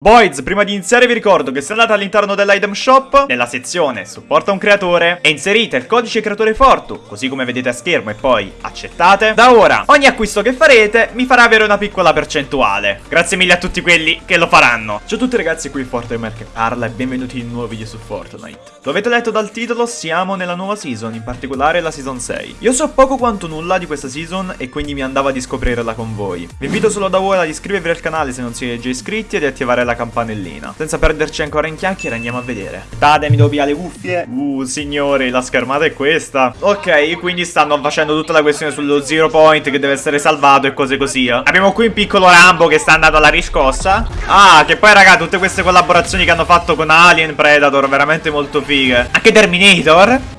Boys, prima di iniziare vi ricordo che se andate all'interno dell'item shop, nella sezione supporta un creatore e inserite il codice creatore Fortu, così come vedete a schermo e poi accettate, da ora ogni acquisto che farete mi farà avere una piccola percentuale. Grazie mille a tutti quelli che lo faranno. Ciao a tutti ragazzi, qui Fortnite che parla e benvenuti in un nuovo video su Fortnite. Lo avete letto dal titolo, siamo nella nuova season, in particolare la season 6. Io so poco quanto nulla di questa season e quindi mi andava di scoprirla con voi. Vi invito solo da ora ad iscrivervi al canale se non siete già iscritti e di attivare la campanellina. Senza perderci ancora in chiacchiere andiamo a vedere. Date, mi devo via le cuffie. Uh, signori, la schermata è questa. Ok, quindi stanno facendo tutta la questione sullo zero point che deve essere salvato e cose così. Eh. Abbiamo qui un piccolo Rambo che sta andando alla riscossa. Ah, che poi raga, tutte queste collaborazioni che hanno fatto con Alien, Predator, veramente molto fighe. Anche Terminator.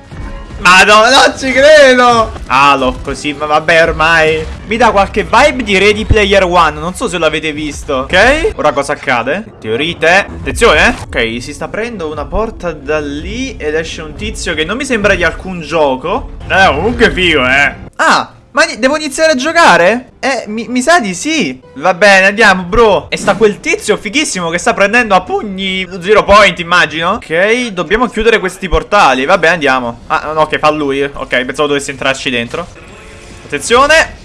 Madonna, non ci credo. Halo, così, ma vabbè ormai. Mi dà qualche vibe di Ready Player One. Non so se l'avete visto. Ok, ora cosa accade? Teorite Attenzione Ok, si sta aprendo una porta da lì Ed esce un tizio che non mi sembra di alcun gioco. Eh, comunque figo, eh. Ah, ma devo iniziare a giocare? Eh, mi, mi, sa di sì. Va bene, andiamo, bro. E sta quel tizio fighissimo che sta prendendo a pugni Zero point, immagino. Ok, dobbiamo chiudere questi portali. Vabbè, andiamo. Ah, no, che fa lui. Ok, pensavo dovessi entrarci dentro. Attenzione.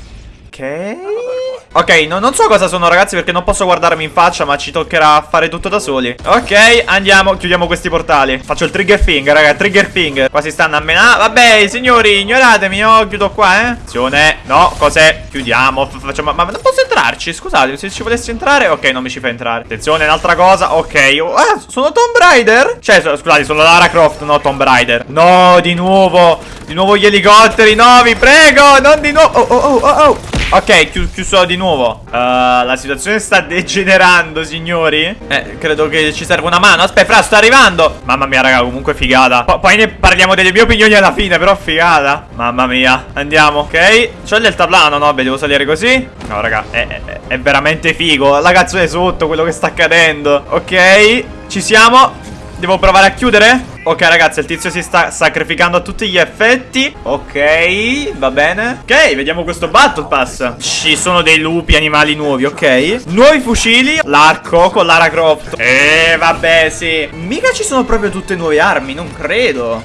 Ok Ok, no, non so cosa sono ragazzi perché non posso guardarmi in faccia ma ci toccherà fare tutto da soli. Ok, andiamo, chiudiamo questi portali. Faccio il trigger finger, raga, trigger finger. Qua si stanno a menare Vabbè, signori, ignoratemi, io chiudo qua, eh. Attenzione, no, cos'è? Chiudiamo, facciamo Ma non posso entrarci, scusate, se ci volessi entrare Ok, non mi ci fa entrare. Attenzione, un'altra cosa, ok oh, Ah, sono Tomb Raider? Cioè, scusate, sono Lara Croft, no Tomb Raider. No, di nuovo Di nuovo gli elicotteri, no, vi prego Non di nuovo, oh, oh, oh, oh Ok, chi di nuovo. Uh, La situazione sta degenerando, signori. Eh, credo che ci serva una mano. Aspetta, fra, sto arrivando. Mamma mia, raga, comunque figata. P Poi ne parliamo delle mie opinioni alla fine, però figata. Mamma mia, andiamo, ok? C'ho il deltaplano, no? Beh, devo salire così. No, raga, è, è, è veramente figo. La canzone sotto, quello che sta accadendo. Ok, ci siamo. Devo provare a chiudere? Ok ragazzi il tizio si sta sacrificando a tutti gli effetti. Ok va bene. Ok vediamo questo battle pass. Ci sono dei lupi animali nuovi ok. Nuovi fucili L'arco con Lara Croft. Eh vabbè sì. Mica ci sono proprio tutte nuove armi non credo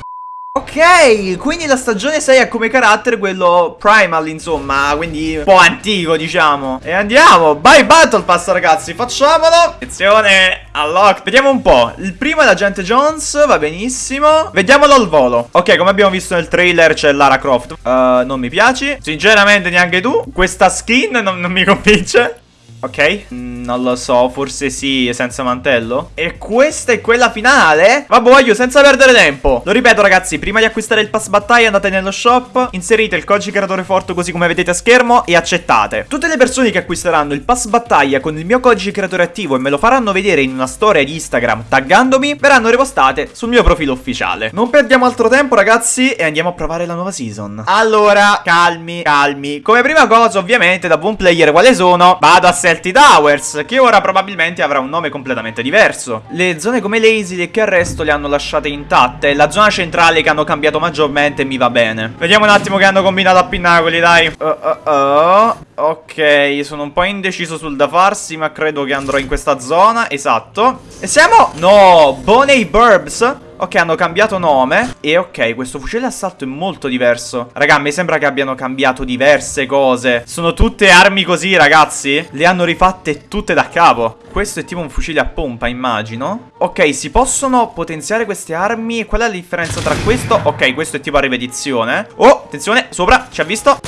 Ok, quindi la stagione 6 ha come carattere quello primal, insomma, quindi un po' antico, diciamo. E andiamo, vai Battle Pass, ragazzi, facciamolo. Attenzione, unlock. Vediamo un po'. Il primo è l'agente Jones, va benissimo. Vediamolo al volo. Ok, come abbiamo visto nel trailer c'è Lara Croft. Uh, non mi piaci. Sinceramente neanche tu. Questa skin non, non mi convince. Ok, non lo so, forse sì, senza mantello. E questa è quella finale? Vabbè, voglio, senza perdere tempo. Lo ripeto ragazzi, prima di acquistare il pass battaglia andate nello shop Inserite il codice creatore forte così come vedete a schermo e accettate. Tutte le persone che acquisteranno il pass battaglia con il mio codice creatore attivo E me lo faranno vedere in una storia di Instagram taggandomi Verranno ripostate sul mio profilo ufficiale. Non perdiamo altro tempo ragazzi e andiamo a provare la nuova season. Allora, calmi, calmi. Come prima cosa ovviamente da buon player quale sono? Vado a Celtic Towers, che ora probabilmente avrà un nome completamente diverso. Le zone come Lazy che arresto le hanno lasciate intatte, la zona centrale che hanno cambiato maggiormente mi va bene. Vediamo un attimo che hanno combinato a Pinnacoli, dai. Uh, uh, uh. Ok, sono un po' indeciso sul da farsi, ma credo che andrò in questa zona, esatto. E siamo... No, Boney Burbs. Ok, hanno cambiato nome. E ok, questo fucile d'assalto è molto diverso. Raga, mi sembra che abbiano cambiato diverse cose. Sono tutte armi così, ragazzi? Le hanno rifatte tutte da capo. Questo è tipo un fucile a pompa, immagino. Ok, si possono potenziare queste armi? Qual è la differenza tra questo? Ok, questo è tipo a ripetizione. Oh, attenzione, sopra, ci ha visto.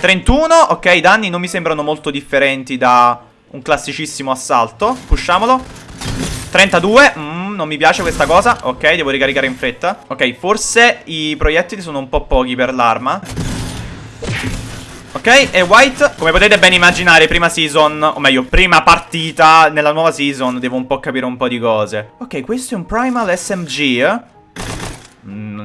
31, ok, i danni non mi sembrano molto differenti da un classicissimo assalto. Pusciamolo 32, mm non mi piace questa cosa. Ok, devo ricaricare in fretta. Ok, forse i proiettili sono un po' pochi per l'arma. Ok, e White, come potete ben immaginare, prima season, o meglio, prima partita nella nuova season, devo un po' capire un po' di cose. Ok, questo è un Primal SMG, Mm,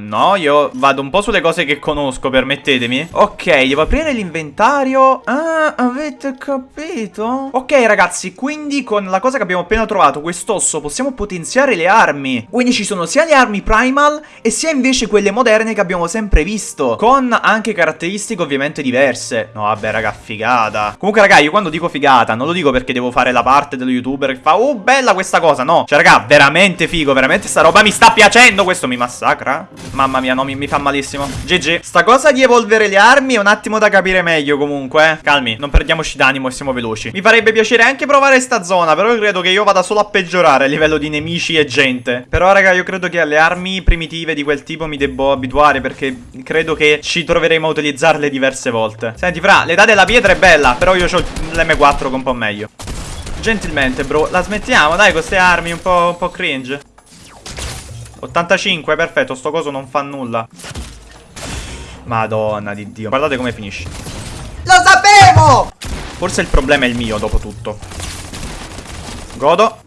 no, io vado un po' sulle cose che conosco, permettetemi. Ok, devo aprire l'inventario. Ah, avete capito? Ok, ragazzi, quindi con la cosa che abbiamo appena trovato, quest'osso, possiamo potenziare le armi. Quindi ci sono sia le armi primal e sia invece quelle moderne che abbiamo sempre visto. Con anche caratteristiche ovviamente diverse. No, vabbè, raga, figata. Comunque, raga, io quando dico figata, non lo dico perché devo fare la parte dello youtuber che fa, oh, bella questa cosa. No, cioè, raga, veramente figo, veramente sta roba mi sta piacendo. Questo mi massacra. Mamma mia, no, mi, mi fa malissimo. GG. Sta cosa di evolvere le armi è un attimo da capire meglio comunque. Eh. Calmi, non perdiamoci d'animo e siamo veloci. Mi farebbe piacere anche provare sta zona, però io credo che io vada solo a peggiorare a livello di nemici e gente. Però, raga, io credo che alle armi primitive di quel tipo mi debbo abituare perché credo che ci troveremo a utilizzarle diverse volte. Senti, fra, l'età della pietra è bella, però io ho l'M4 che è un po' meglio. Gentilmente, bro, la smettiamo, dai, con queste armi un po', un po' cringe. 85, perfetto, sto coso non fa nulla. Madonna di Dio. Guardate come finisce. Lo sapevo! Forse il problema è il mio, dopo tutto. Godo.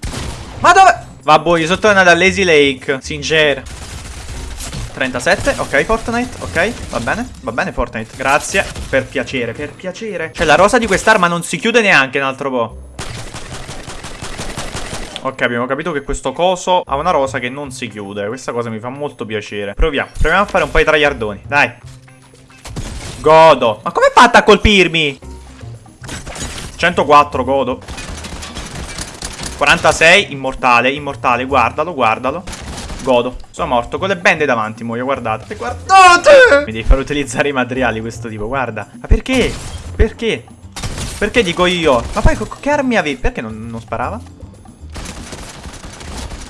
Ma dove? Vabbè, io sono tornato a Lazy Lake. Sincero. 37, ok Fortnite, ok, va bene, va bene Fortnite, grazie, per piacere, per piacere Cioè la rosa di quest'arma non si chiude neanche un altro po' Ok, abbiamo capito che questo coso ha una rosa che non si chiude. Questa cosa mi fa molto piacere. Proviamo. Proviamo a fare un po' i traiardoni. Dai. Godo. Ma come fatta a colpirmi? 104, godo. 46, immortale, immortale. Guardalo, guardalo. Godo. Sono morto con le bende davanti, muoio, guardate. Guardate! Mi devi far utilizzare i materiali questo tipo, guarda. Ma perché? Perché? Perché dico io? Ma poi che armi avevi? Perché non, non sparava?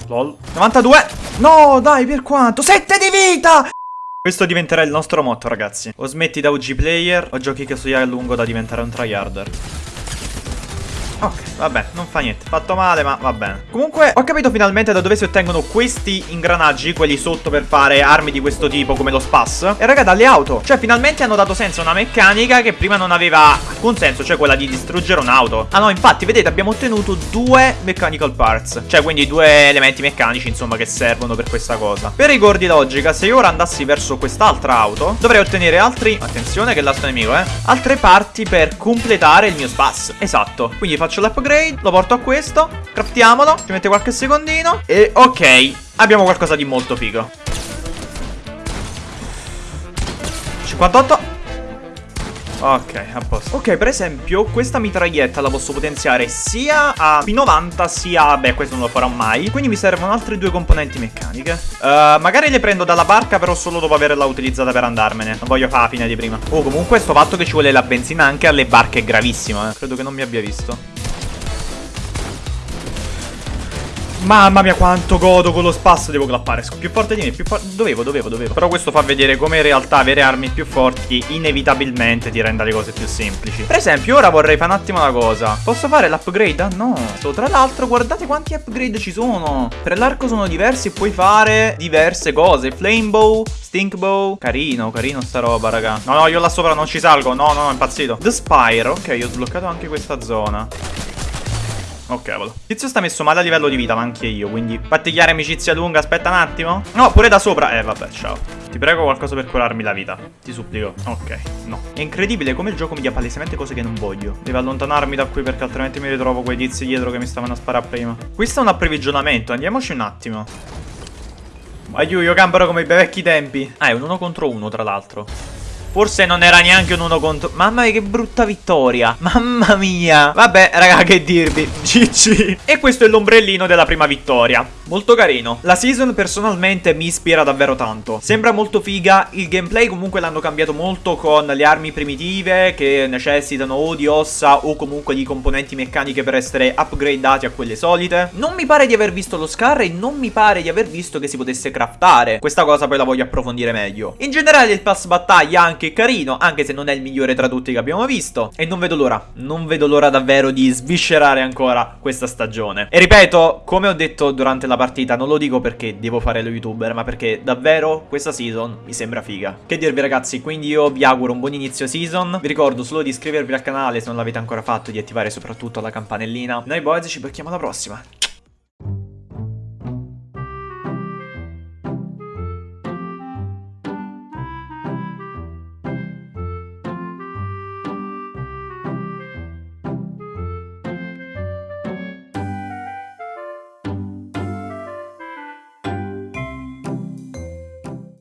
Lol. 92 No dai per quanto? 7 di vita! Questo diventerà il nostro motto ragazzi. O smetti da OG player O giochi che so a lungo da diventare un tryharder. Ok, vabbè, non fa niente. Fatto male, ma va bene. Comunque, ho capito finalmente da dove si ottengono questi ingranaggi, quelli sotto per fare armi di questo tipo, come lo spas. E raga, dalle auto. Cioè, finalmente hanno dato senso a una meccanica che prima non aveva alcun senso, cioè quella di distruggere un'auto. Ah no, infatti, vedete, abbiamo ottenuto due mechanical parts. Cioè, quindi due elementi meccanici, insomma, che servono per questa cosa. Per i di logica, se io ora andassi verso quest'altra auto, dovrei ottenere altri... Attenzione che è l'altro nemico, eh. Altre parti per completare il mio spas. Esatto. Quindi faccio l'upgrade, lo porto a questo, craftiamolo, ci mette qualche secondino e ok, abbiamo qualcosa di molto figo. 58 Ok, a posto. Ok, per esempio, questa mitraglietta la posso potenziare sia a P90 sia... Beh, questo non lo farò mai. Quindi mi servono altre due componenti meccaniche. Uh, magari le prendo dalla barca, però solo dopo averla utilizzata per andarmene. Non voglio fare la fine di prima. Oh, comunque, sto fatto che ci vuole la benzina anche alle barche è gravissimo, eh. Credo che non mi abbia visto. Mamma mia quanto godo con lo spasso Devo clappare. Più forte di me più forte Dovevo dovevo dovevo. Però questo fa vedere come in realtà avere armi più forti Inevitabilmente ti renda le cose più semplici. Per esempio ora vorrei fare un attimo una cosa. Posso fare l'upgrade? Ah no Tra l'altro guardate quanti upgrade ci sono. Per l'arco sono diversi e puoi fare diverse cose. Flame bow Stink bow. Carino carino sta roba raga. No no io là sopra non ci salgo. No no no impazzito. The Spire. Ok ho sbloccato anche questa zona Oh cavolo Tizio sta messo male a livello di vita ma anche io Quindi fatti chiare amicizia lunga Aspetta un attimo. No pure da sopra. Eh vabbè ciao. Ti prego qualcosa per curarmi la vita. Ti supplico. Ok no. È incredibile come il gioco mi dia palesemente cose che non voglio. Devo allontanarmi da qui perché altrimenti mi ritrovo quei tizi dietro che mi stavano a sparare prima. Questo è un approvvigionamento. Andiamoci un attimo. Aiuto io camperò come i vecchi tempi. Ah è un uno contro uno tra l'altro Forse non era neanche un uno contro... Mamma mia che brutta vittoria. Mamma mia. Vabbè, raga, che dirvi. GG. E questo è l'ombrellino della prima vittoria. Molto carino. La season personalmente mi ispira davvero tanto. Sembra molto figa. Il gameplay comunque l'hanno cambiato molto con le armi primitive che necessitano o di ossa o comunque di componenti meccaniche per essere upgradati a quelle solite. Non mi pare di aver visto lo scar e non mi pare di aver visto che si potesse craftare. Questa cosa poi la voglio approfondire meglio. In generale il pass battaglia anche carino, anche se non è il migliore tra tutti che abbiamo visto. E non vedo l'ora, non vedo l'ora davvero di sviscerare ancora questa stagione. E ripeto, come ho detto durante la partita, non lo dico perché devo fare lo youtuber, ma perché davvero questa season mi sembra figa. Che dirvi ragazzi, quindi io vi auguro un buon inizio season. Vi ricordo solo di iscrivervi al canale se non l'avete ancora fatto di attivare soprattutto la campanellina. Noi boys ci becchiamo alla prossima.